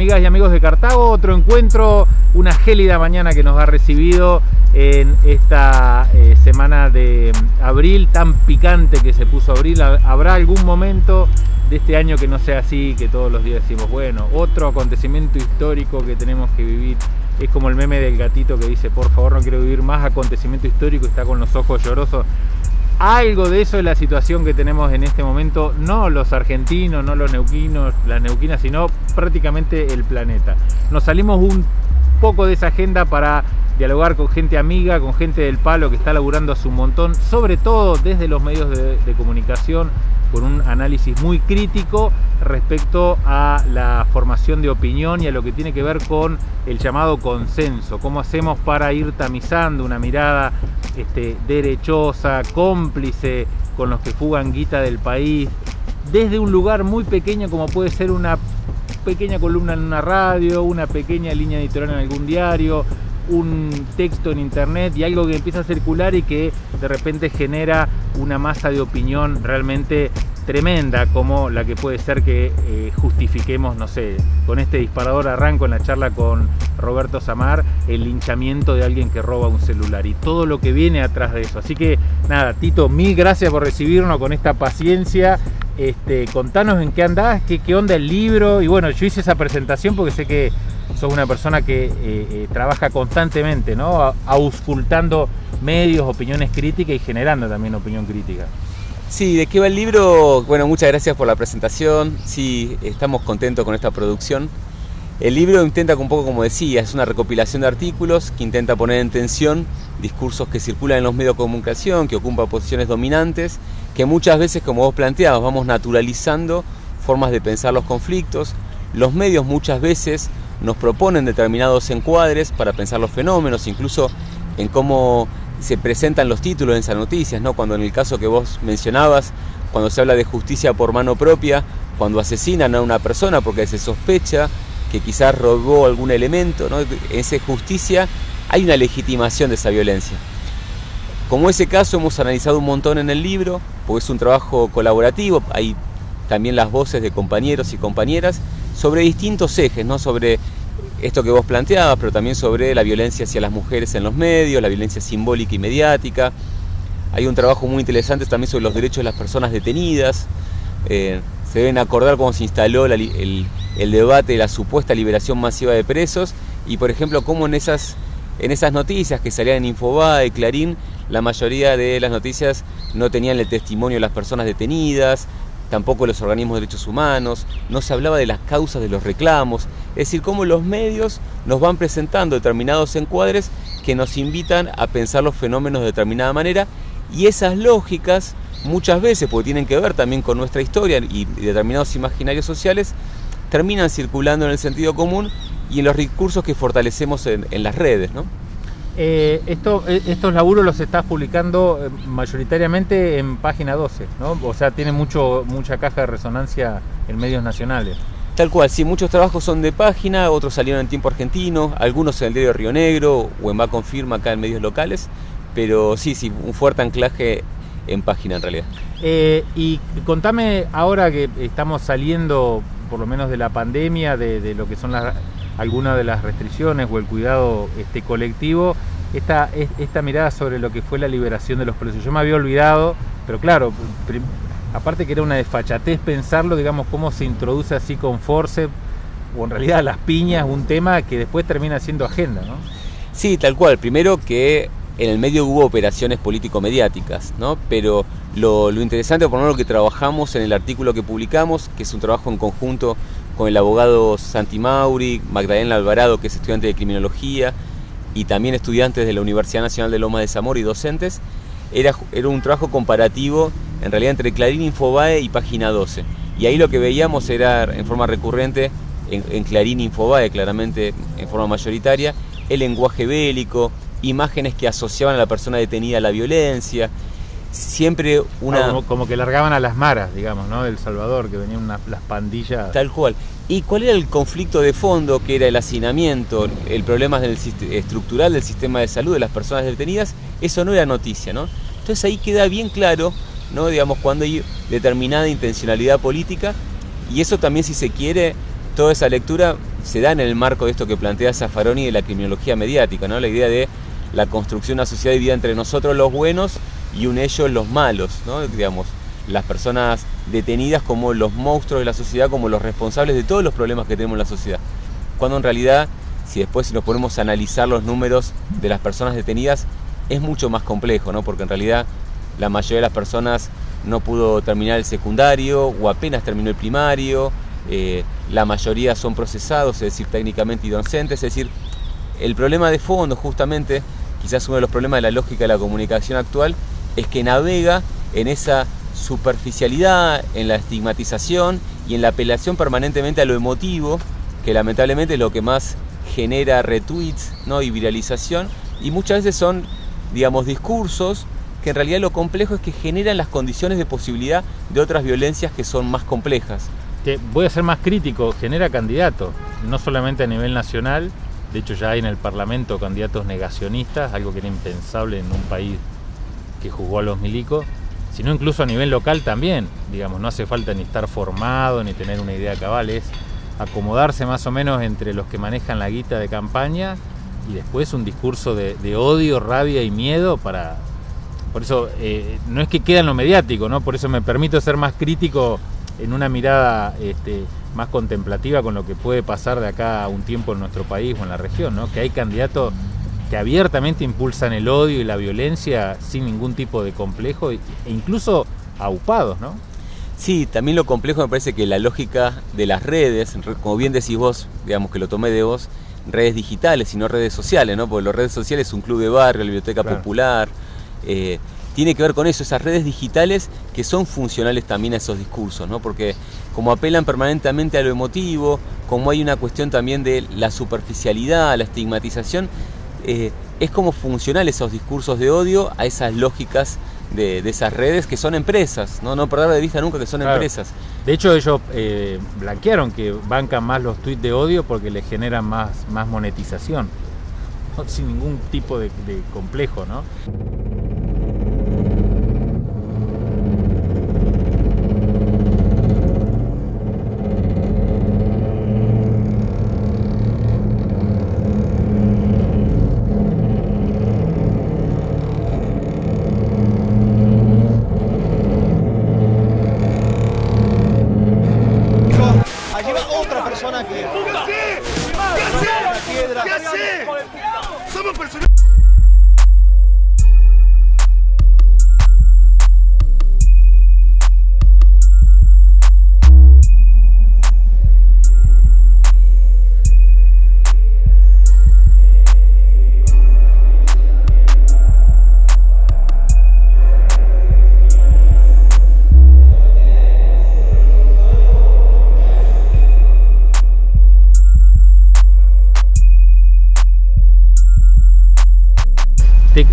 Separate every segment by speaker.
Speaker 1: amigas y amigos de Cartago, otro encuentro, una gélida mañana que nos ha recibido en esta eh, semana de abril tan picante que se puso abril. ¿Habrá algún momento de este año que no sea así, que todos los días decimos, bueno, otro acontecimiento histórico que tenemos que vivir? Es como el meme del gatito que dice, por favor no quiero vivir más acontecimiento histórico, está con los ojos llorosos algo de eso es la situación que tenemos en este momento, no los argentinos, no los neuquinos, las neuquinas, sino prácticamente el planeta. Nos salimos un poco de esa agenda para dialogar con gente amiga, con gente del palo que está laburando a su montón, sobre todo desde los medios de, de comunicación, con un análisis muy crítico respecto a la formación de opinión y a lo que tiene que ver con el llamado consenso, cómo hacemos para ir tamizando una mirada este, derechosa, cómplice con los que fugan guita del país, desde un lugar muy pequeño como puede ser una pequeña columna en una radio, una pequeña línea editorial en algún diario, un texto en internet y algo que empieza a circular y que de repente genera una masa de opinión realmente tremenda como la que puede ser que eh, justifiquemos, no sé, con este disparador arranco en la charla con Roberto Samar, el linchamiento de alguien que roba un celular y todo lo que viene atrás de eso. Así que nada, Tito, mil gracias por recibirnos con esta paciencia. Este, contanos en qué andás, qué, qué onda el libro. Y bueno, yo hice esa presentación porque sé que sos una persona que eh, eh, trabaja constantemente, ¿no? Auscultando medios, opiniones críticas y generando también opinión crítica.
Speaker 2: Sí, ¿de qué va el libro? Bueno, muchas gracias por la presentación. Sí, estamos contentos con esta producción. El libro intenta, un poco como decía, es una recopilación de artículos que intenta poner en tensión discursos que circulan en los medios de comunicación, que ocupan posiciones dominantes, que muchas veces, como vos planteabas, vamos naturalizando formas de pensar los conflictos. Los medios muchas veces nos proponen determinados encuadres para pensar los fenómenos, incluso en cómo se presentan los títulos en esas noticias, ¿no? Cuando en el caso que vos mencionabas, cuando se habla de justicia por mano propia, cuando asesinan a una persona porque se sospecha que quizás robó algún elemento, ¿no? En esa justicia hay una legitimación de esa violencia. Como ese caso hemos analizado un montón en el libro, porque es un trabajo colaborativo, hay también las voces de compañeros y compañeras sobre distintos ejes, ¿no? sobre esto que vos planteabas, pero también sobre la violencia hacia las mujeres en los medios, la violencia simbólica y mediática. Hay un trabajo muy interesante también sobre los derechos de las personas detenidas. Eh, se deben acordar cómo se instaló el, debate de la supuesta liberación masiva de presos y, por ejemplo, cómo en esas, en esas noticias que salían en Infobae, Clarín, la mayoría de las noticias no tenían el testimonio de las personas detenidas, tampoco los organismos de derechos humanos, no se hablaba de las causas de los reclamos, es decir, cómo los medios nos van presentando determinados encuadres que nos invitan a pensar los fenómenos de determinada manera y esas lógicas muchas veces, porque tienen que ver también con nuestra historia y determinados imaginarios sociales, terminan circulando en el sentido común y en los recursos que fortalecemos en, las redes. ¿no?
Speaker 1: Eh, esto, eh, estos laburos los estás publicando eh, mayoritariamente en página 12, ¿no? O sea, tiene mucho, mucha caja de resonancia en medios nacionales.
Speaker 2: Tal cual, sí, muchos trabajos son de página, otros salieron en tiempo argentino, algunos en el diario Río Negro o en Va Confirma acá en medios locales, pero sí, sí, un fuerte anclaje en página en realidad.
Speaker 1: y contame ahora que estamos saliendo por lo menos de la pandemia, de, de lo que son las alguna de las restricciones o el cuidado este, colectivo, esta, esta mirada sobre lo que fue la liberación de los presos. Yo me había olvidado, pero claro, aparte que era una desfachatez pensarlo, digamos, cómo se introduce así con force, o en realidad las piñas, un tema que después termina siendo agenda, ¿no?
Speaker 2: Sí, tal cual. Primero que en el medio hubo operaciones político-mediáticas, ¿no? Pero lo, lo interesante, por lo menos lo que trabajamos en el artículo que publicamos, que es un trabajo en conjunto con el abogado Santi Mauri, Magdalena Alvarado, que es estudiante de criminología, y también estudiantes de la Universidad Nacional de Loma de Zamora y docentes, era, era un trabajo comparativo en realidad entre Clarín Infobae y Página 12. Y ahí lo que veíamos era en forma recurrente, en, en Clarín Infobae claramente en forma mayoritaria, el lenguaje bélico, imágenes que asociaban a la persona detenida a la violencia, siempre una...
Speaker 1: como, que largaban a las maras, digamos, ¿no? Del Salvador, que venían las pandillas...
Speaker 2: Tal cual. ¿Y cuál era el conflicto de fondo, que era el hacinamiento, el problema del, estructural del sistema de salud de las personas detenidas? Eso no era noticia, ¿no? Entonces ahí queda bien claro, ¿no? Digamos, cuando hay determinada intencionalidad política, y eso también, si se quiere, toda esa lectura se da en el marco de esto que plantea Zaffaroni de la criminología mediática, ¿no? la idea de la construcción de una sociedad dividida entre nosotros los buenos y un ellos los malos, ¿no? digamos, las personas detenidas como los monstruos de la sociedad, como los responsables de todos los problemas que tenemos en la sociedad. Cuando en realidad, si después nos ponemos a analizar los números de las personas detenidas, es mucho más complejo, ¿no? porque en realidad la mayoría de las personas no pudo terminar el secundario o apenas terminó el primario, eh, la mayoría son procesados, es decir, técnicamente inocentes, es decir, el problema de fondo justamente, quizás uno de los problemas de la lógica de la comunicación actual, es que navega en esa superficialidad, en la estigmatización y en la apelación permanentemente a lo emotivo, que lamentablemente es lo que más genera retweets ¿no? y viralización, y muchas veces son, digamos, discursos que en realidad lo complejo es que generan las condiciones de posibilidad de otras violencias que son más complejas.
Speaker 1: voy a ser más crítico, genera candidatos, no solamente a nivel nacional, de hecho ya hay en el Parlamento candidatos negacionistas, algo que era impensable en un país que jugó a los milicos, sino incluso a nivel local también, digamos, no hace falta ni estar formado ni tener una idea cabal, es acomodarse más o menos entre los que manejan la guita de campaña y después un discurso de, odio, rabia y miedo para... Por eso eh, no es que queda en lo mediático, ¿no? Por eso me permito ser más crítico en una mirada este, más contemplativa con lo que puede pasar de acá a un tiempo en nuestro país o en la región, ¿no? Que hay candidatos que abiertamente impulsan el odio y la violencia sin ningún tipo de complejo e incluso aupados, ¿no?
Speaker 2: Sí, también lo complejo me parece que la lógica de las redes, como bien decís vos, digamos que lo tomé de vos, redes digitales y no redes sociales, ¿no? Porque las redes sociales es un club de barrio, la biblioteca popular, eh, tiene que ver con eso, esas redes digitales que son funcionales también a esos discursos, ¿no? Porque como apelan permanentemente a lo emotivo, como hay una cuestión también de la superficialidad, la estigmatización, eh, es como funcional esos discursos de odio a esas lógicas de, esas redes que son empresas, no, no perder de vista nunca que son empresas.
Speaker 1: De hecho ellos eh, blanquearon que bancan más los tweets de odio porque les generan más, más monetización, sin ningún tipo de, de complejo, ¿no?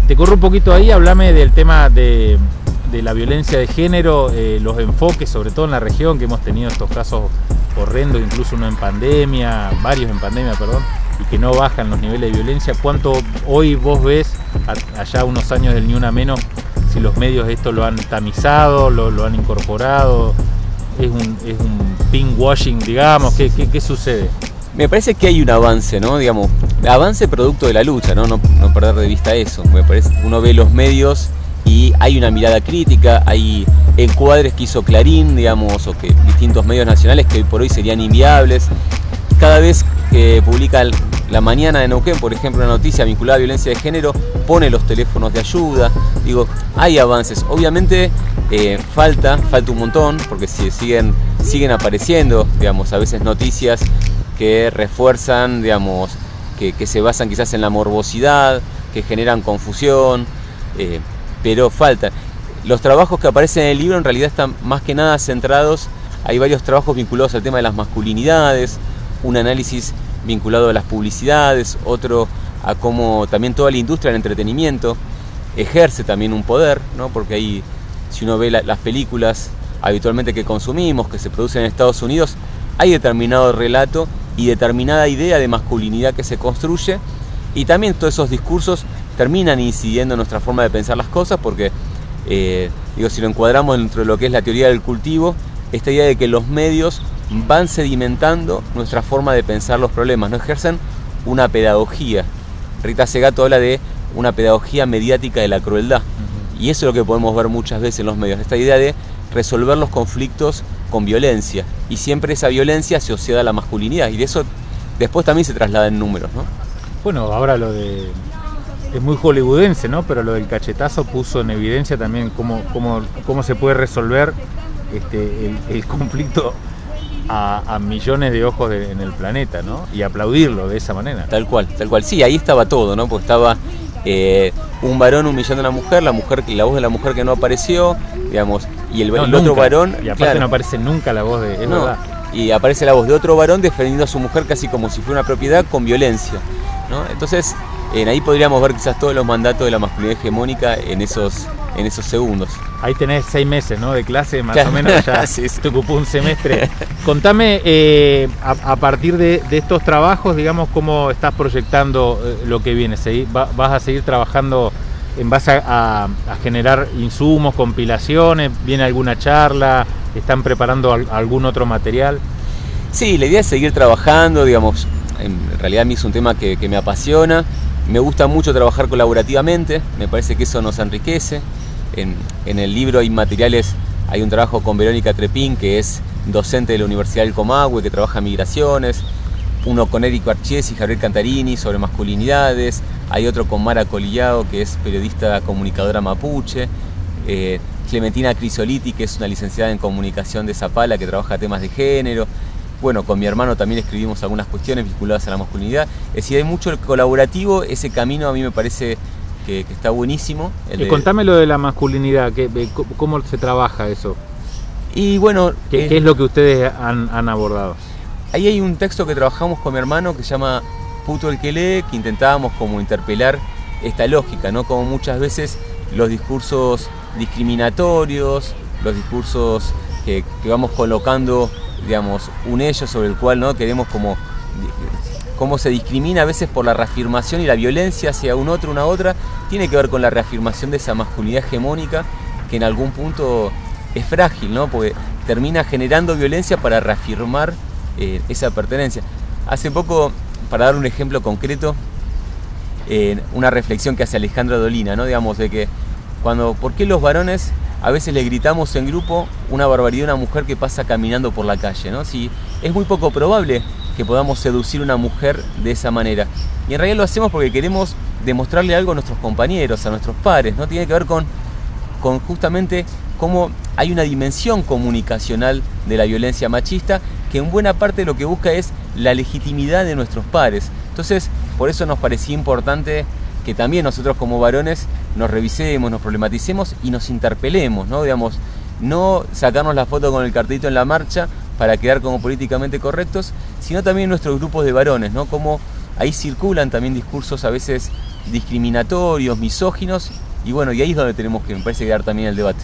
Speaker 1: Te, corro un poquito ahí, hablame del tema de, la violencia de género, eh, los enfoques, sobre todo en la región, que hemos tenido estos casos horrendos, incluso uno en pandemia, varios en pandemia, perdón, y que no bajan los niveles de violencia. ¿Cuánto hoy vos ves, allá unos años del Ni Una Menos, si los medios esto lo han tamizado, lo, han incorporado? ¿Es un, es un digamos? ¿Qué, qué, qué sucede?
Speaker 2: Me parece que hay un avance, ¿no? Digamos, avance producto de la lucha, ¿no? No, perder de vista eso. Me parece, uno ve los medios y hay una mirada crítica, hay encuadres que hizo Clarín, digamos, o que distintos medios nacionales que hoy por hoy serían inviables. Cada vez que publica la mañana de Neuquén, por ejemplo, una noticia vinculada a violencia de género, pone los teléfonos de ayuda. Digo, hay avances. Obviamente eh, falta, falta un montón, porque siguen, siguen apareciendo, digamos, a veces noticias que refuerzan, digamos, que, se basan quizás en la morbosidad, que generan confusión, eh, pero falta. Los trabajos que aparecen en el libro en realidad están más que nada centrados, hay varios trabajos vinculados al tema de las masculinidades, un análisis vinculado a las publicidades, otro a cómo también toda la industria del entretenimiento ejerce también un poder, ¿no? porque ahí si uno ve las películas habitualmente que consumimos, que se producen en Estados Unidos, hay determinado relato y determinada idea de masculinidad que se construye y también todos esos discursos terminan incidiendo en nuestra forma de pensar las cosas porque, eh, digo, si lo encuadramos dentro de lo que es la teoría del cultivo, esta idea de que los medios van sedimentando nuestra forma de pensar los problemas, no ejercen una pedagogía. Rita Segato habla de una pedagogía mediática de la crueldad. Y eso es lo que podemos ver muchas veces en los medios, esta idea de resolver los conflictos con violencia. Y siempre esa violencia asociada a la masculinidad. Y de eso después también se traslada en números, ¿no?
Speaker 1: Bueno, ahora lo de... Es muy hollywoodense, ¿no? Pero lo del cachetazo puso en evidencia también cómo, cómo, cómo se puede resolver este, el, conflicto a, millones de ojos en el planeta, ¿no? Y aplaudirlo de esa manera.
Speaker 2: Tal cual, tal cual. Sí, ahí estaba todo, ¿no? Porque estaba eh, un varón humillando a una mujer, la mujer, la voz de la mujer que no apareció, digamos, y el, otro varón.
Speaker 1: Y aparte no aparece nunca la voz de. Es verdad.
Speaker 2: Y aparece la voz de otro varón defendiendo a su mujer casi como si fuera una propiedad con violencia. ¿no? Entonces, en ahí podríamos ver quizás todos los mandatos de la masculinidad hegemónica en esos, en esos segundos.
Speaker 1: Ahí tenés seis meses ¿no? de clase, más o menos, ya te ocupó un semestre. Contame, eh, a, partir de, estos trabajos, digamos, cómo estás proyectando eh, lo que viene. ¿Vas a seguir trabajando en base a, generar insumos, compilaciones? ¿Viene alguna charla? ¿Están preparando algún otro material?
Speaker 2: Sí, la idea es seguir trabajando, digamos, en realidad a mí es un tema que, me apasiona me gusta mucho trabajar colaborativamente, me parece que eso nos enriquece. En, el libro hay materiales, hay un trabajo con Verónica Trepín, que es docente de la Universidad del Comahue, que trabaja migraciones, uno con Eric Archies y Javier Cantarini sobre masculinidades, hay otro con Mara Colillao, que es periodista comunicadora mapuche, eh, Clementina Crisoliti, que es una licenciada en comunicación de Zapala, que trabaja temas de género, bueno, con mi hermano también escribimos algunas cuestiones vinculadas a la masculinidad. Es decir, hay mucho colaborativo, ese camino a mí me parece que, está buenísimo.
Speaker 1: y contame lo de la masculinidad, ¿cómo se trabaja eso?
Speaker 2: Y bueno...
Speaker 1: ¿Qué, eh, es lo que ustedes han, abordado?
Speaker 2: Ahí hay un texto que trabajamos con mi hermano que se llama Puto el que lee, que intentábamos como interpelar esta lógica, ¿no? Como muchas veces los discursos discriminatorios, los discursos que, vamos colocando digamos, un ello sobre el cual ¿no? queremos como cómo se discrimina a veces por la reafirmación y la violencia hacia un otro, una otra, tiene que ver con la reafirmación de esa masculinidad hegemónica que en algún punto es frágil, ¿no? Porque termina generando violencia para reafirmar eh, esa pertenencia. Hace poco, para dar un ejemplo concreto, una reflexión que hace Alejandra Dolina, ¿no? Digamos, de que cuando, ¿por qué los varones a veces le gritamos en grupo una barbaridad a una mujer que pasa caminando por la calle, ¿no? Si es muy poco probable que podamos seducir a una mujer de esa manera. Y en realidad lo hacemos porque queremos demostrarle algo a nuestros compañeros, a nuestros pares, ¿no? Tiene que ver con, con justamente cómo hay una dimensión comunicacional de la violencia machista que en buena parte lo que busca es la legitimidad de nuestros pares. Entonces, por eso nos parecía importante que también nosotros como varones nos revisemos, nos problematicemos y nos interpelemos, ¿no? Digamos, no sacarnos la foto con el cartito en la marcha para quedar como políticamente correctos, sino también nuestros grupos de varones, ¿no? Como ahí circulan también discursos a veces discriminatorios, misóginos, y bueno, y ahí es donde tenemos que, me parece, quedar también el debate.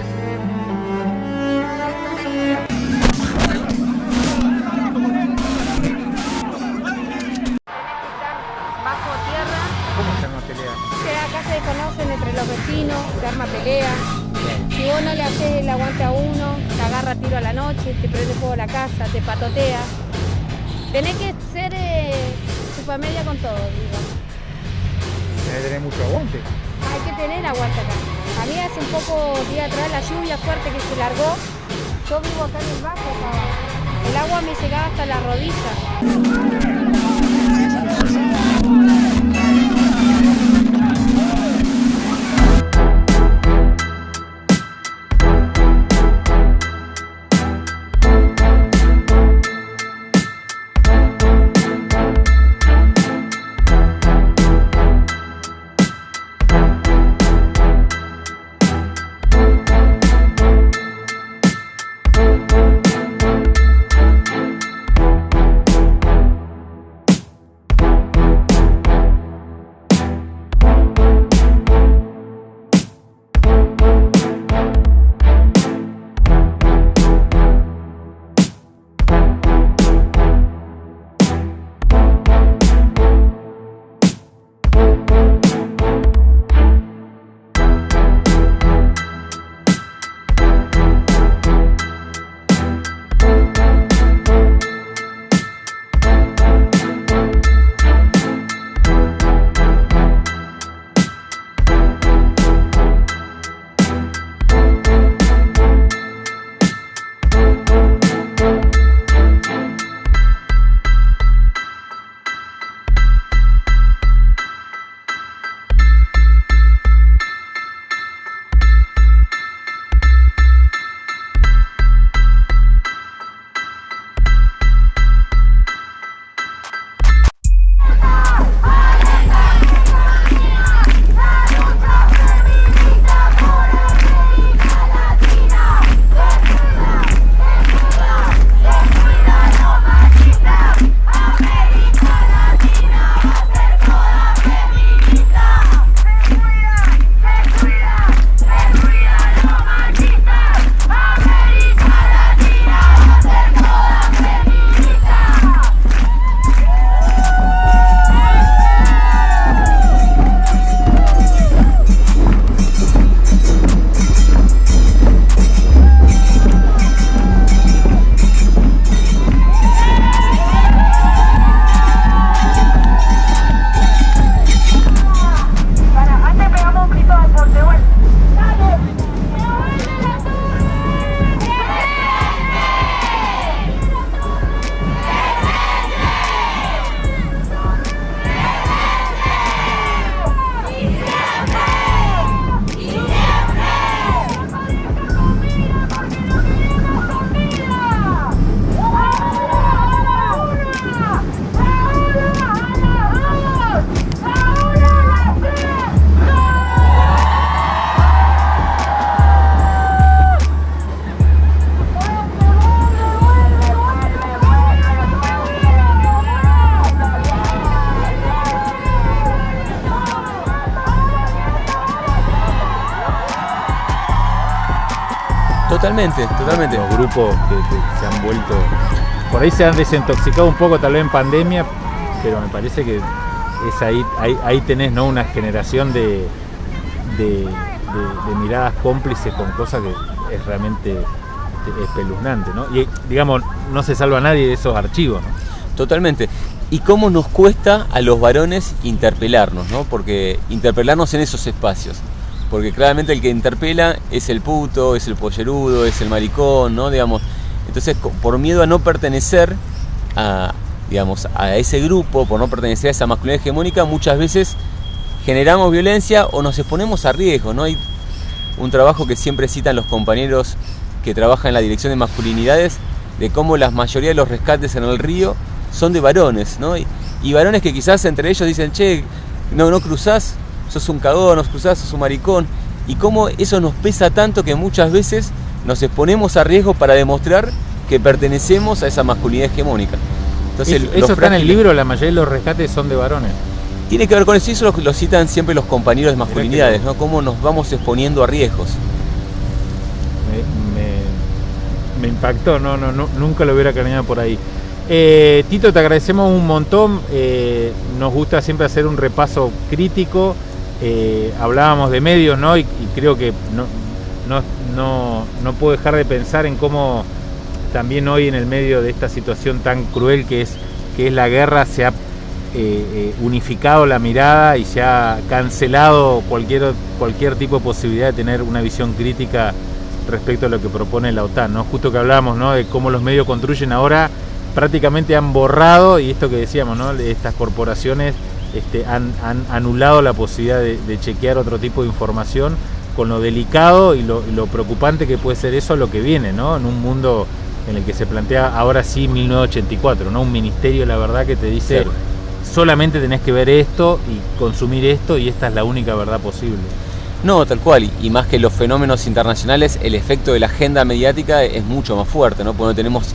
Speaker 3: vecinos, se arma pelea. Si vos no le haces el aguante a uno, te agarra tiro a la noche, te prende fuego a la casa, te patotea. Tenés que ser eh, media con todo, digo.
Speaker 1: Tenés que tener mucho aguante.
Speaker 3: Hay que tener aguante acá. A mí hace un poco día atrás la lluvia fuerte que se largó, yo vivo acá en el bajo, el agua me llegaba hasta la rodilla.
Speaker 2: Totalmente, totalmente.
Speaker 1: Los grupos que, que se han vuelto, por ahí se han desintoxicado un poco tal vez en pandemia, pero me parece que es ahí, ahí, ahí tenés ¿no? una generación de, de, de- de miradas cómplices con cosas que es realmente espeluznante, ¿no? Y digamos, no se salva nadie de esos archivos, ¿no?
Speaker 2: Totalmente. Y cómo nos cuesta a los varones interpelarnos, ¿no? Porque interpelarnos en esos espacios. Porque claramente el que interpela es el puto, es el pollerudo, es el maricón, ¿no? Digamos. Entonces, por miedo a no pertenecer a, digamos, a ese grupo, por no pertenecer a esa masculinidad hegemónica, muchas veces generamos violencia o nos exponemos a riesgo, ¿no? Hay un trabajo que siempre citan los compañeros que trabajan en la dirección de masculinidades, de cómo la mayoría de los rescates en el río son de varones, ¿no? Y, y varones que quizás entre ellos dicen, che, no, no cruzás, sos un cagón, no cruzás, sos un maricón. Y cómo eso nos pesa tanto que muchas veces nos exponemos a riesgo para demostrar que pertenecemos a esa masculinidad hegemónica. Entonces,
Speaker 1: eso está en el libro, la mayoría de los rescates son de varones.
Speaker 2: Tiene que ver con eso, y eso lo, lo citan siempre los compañeros de
Speaker 1: que
Speaker 2: masculinidades. ¿no? Cómo nos vamos exponiendo a riesgos.
Speaker 1: me, me- me impactó, no, no, no, nunca lo hubiera craneado por ahí. Eh, Tito, te agradecemos un montón. eh, nos gusta siempre hacer un repaso crítico. Eh, hablábamos de medios, ¿no? Y, creo que no, no, no, no puedo dejar de pensar en cómo también hoy en el medio de esta situación tan cruel que es, que es la guerra se ha eh, eh, unificado la mirada y se ha cancelado cualquier, cualquier tipo de posibilidad de tener una visión crítica respecto a lo que propone la OTAN, ¿no? Justo que hablábamos, ¿no? De cómo los medios construyen ahora, prácticamente han borrado, y esto que decíamos, ¿no? Estas corporaciones este, han, han anulado la posibilidad de, de chequear otro tipo de información con lo delicado y lo, y lo preocupante que puede ser eso a lo que viene, ¿no? En un mundo en el que se plantea ahora sí 1984, ¿no? Un ministerio, la verdad, que te dice
Speaker 2: Claro.
Speaker 1: solamente tenés que ver esto y consumir esto y esta es la única verdad posible.
Speaker 2: No, tal cual, y, más que los fenómenos internacionales, el efecto de la agenda mediática es mucho más fuerte, ¿no? Porque no tenemos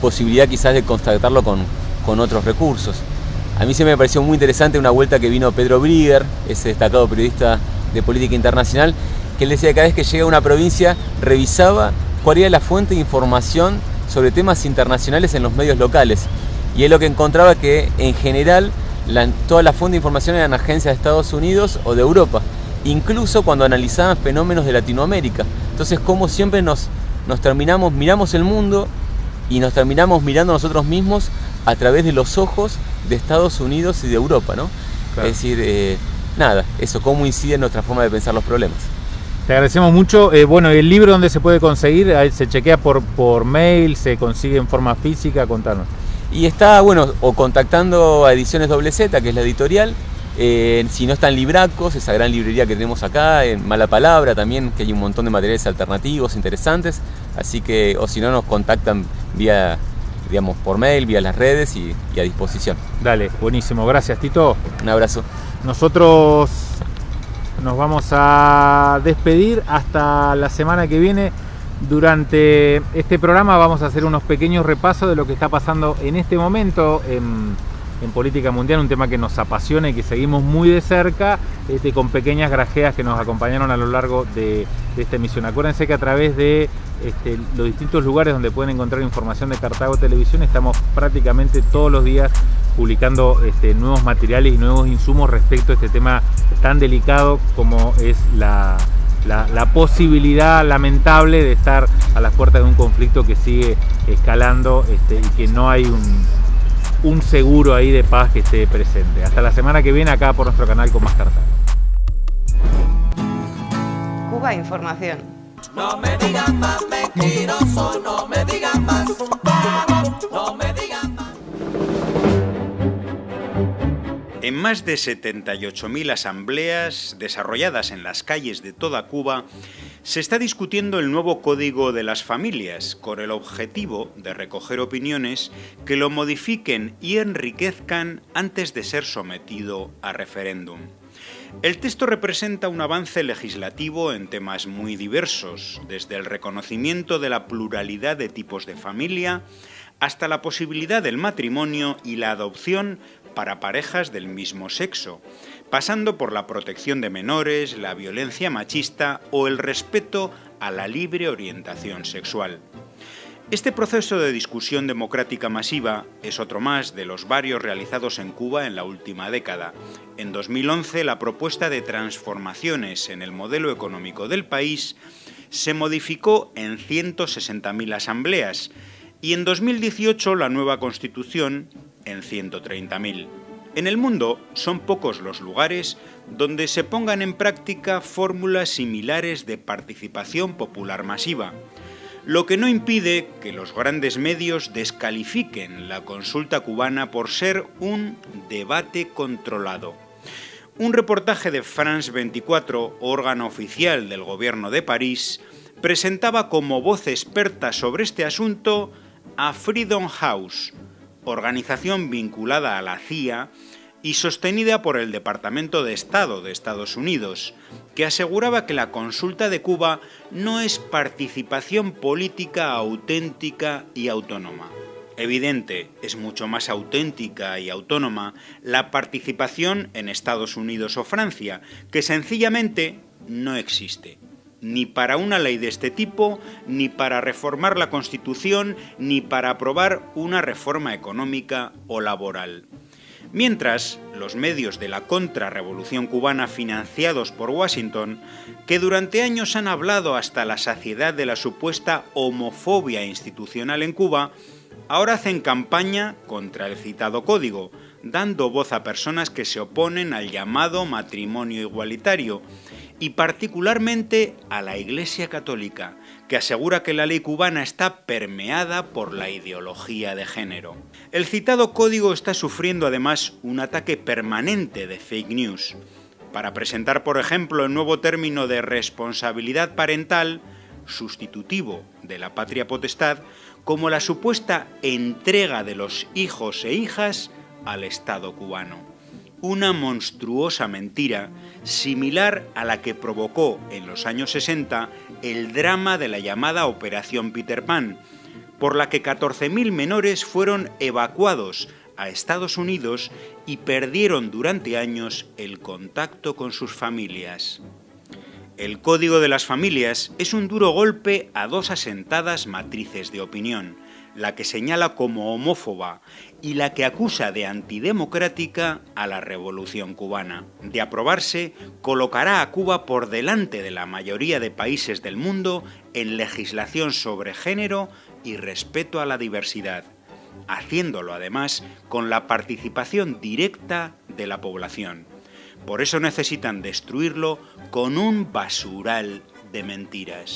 Speaker 2: posibilidad quizás de constatarlo con, con otros recursos. A mí se me pareció muy interesante una vuelta que vino Pedro Brigger, ese destacado periodista de política internacional, que él decía que cada vez que llega a una provincia revisaba cuál era la fuente de información sobre temas internacionales en los medios locales. Y él lo que encontraba que en general la- toda la fuente de información eran agencias de Estados Unidos o de Europa, incluso cuando analizaban fenómenos de Latinoamérica. Entonces, como siempre nos, nos terminamos, miramos el mundo y nos terminamos mirando nosotros mismos a través de los ojos de Estados Unidos y de Europa, ¿no?
Speaker 1: Claro.
Speaker 2: Es decir, eh, nada, eso, cómo incide en nuestra forma de pensar los problemas.
Speaker 1: Te agradecemos mucho. Eh, bueno, ¿y el libro dónde se puede conseguir? ¿Se chequea por, por mail? ¿Se consigue en forma física? Contanos.
Speaker 2: Y está, bueno, o contactando a Ediciones Doble Z, que es la editorial, eh, si no está en Libracos, esa gran librería que tenemos acá, en Mala Palabra también, que hay un montón de materiales alternativos, interesantes, así que, o si no, nos contactan vía, digamos, por mail, vía las redes y, y a disposición.
Speaker 1: Dale, buenísimo. Gracias, Tito.
Speaker 2: Un abrazo.
Speaker 1: Nosotros nos vamos a despedir hasta la semana que viene. Durante este programa vamos a hacer unos pequeños repasos de lo que está pasando en este momento en, en política mundial, un tema que nos apasiona y que seguimos muy de cerca, este, con pequeñas grajeas que nos acompañaron a lo largo de, de esta emisión. Acuérdense que a través de este, los distintos lugares donde pueden encontrar información de Cartago Televisión estamos prácticamente todos los días publicando este, nuevos materiales y nuevos insumos respecto a este tema tan delicado como es la, la, posibilidad lamentable de estar a las puertas de un conflicto que sigue escalando este, y que no hay un, un seguro ahí de paz que esté presente. Hasta la semana que viene acá por nuestro canal con más Cartago.
Speaker 4: Cuba Información.
Speaker 5: No me digan más mentiroso, no me digan más. No me digan más.
Speaker 6: En más de 78.000 asambleas desarrolladas en las calles de toda Cuba, se está discutiendo el nuevo Código de las Familias con el objetivo de recoger opiniones que lo modifiquen y enriquezcan antes de ser sometido a referéndum. El texto representa un avance legislativo en temas muy diversos, desde el reconocimiento de la pluralidad de tipos de familia hasta la posibilidad del matrimonio y la adopción para parejas del mismo sexo, pasando por la protección de menores, la violencia machista o el respeto a la libre orientación sexual. Este proceso de discusión democrática masiva es otro más de los varios realizados en Cuba en la última década. En 2011, la propuesta de transformaciones en el modelo económico del país se modificó en 160.000 asambleas y en 2018 la nueva constitución en 130.000. En el mundo son pocos los lugares donde se pongan en práctica fórmulas similares de participación popular masiva lo que no impide que los grandes medios descalifiquen la consulta cubana por ser un debate controlado. Un reportaje de France 24, órgano oficial del gobierno de París, presentaba como voz experta sobre este asunto a Freedom House, organización vinculada a la CIA y sostenida por el Departamento de Estado de Estados Unidos, que aseguraba que la consulta de Cuba no es participación política auténtica y autónoma. Evidente, es mucho más auténtica y autónoma la participación en Estados Unidos o Francia, que sencillamente no existe ni para una ley de este tipo, ni para reformar la Constitución, ni para aprobar una reforma económica o laboral. Mientras, los medios de la contrarrevolución cubana financiados por Washington, que durante años han hablado hasta la saciedad de la supuesta homofobia institucional en Cuba, ahora hacen campaña contra el citado código, dando voz a personas que se oponen al llamado matrimonio igualitario, y particularmente a la Iglesia Católica, que asegura que la ley cubana está permeada por la ideología de género. El citado código está sufriendo además un ataque permanente de fake news. Para presentar, por ejemplo, el nuevo término de responsabilidad parental, sustitutivo de la patria potestad, como la supuesta entrega de los hijos e hijas al Estado cubano una monstruosa mentira similar a la que provocó en los años 60 el drama de la llamada Operación Peter Pan, por la que 14.000 menores fueron evacuados a Estados Unidos y perdieron durante años el contacto con sus familias. El Código de las Familias es un duro golpe a dos asentadas matrices de opinión, la que señala como homófoba y la que acusa de antidemocrática a la revolución cubana. De aprobarse, colocará a Cuba por delante de la mayoría de países del mundo en legislación sobre género y respeto a la diversidad, haciéndolo además con la participación directa de la población. Por eso necesitan destruirlo con un basural de mentiras.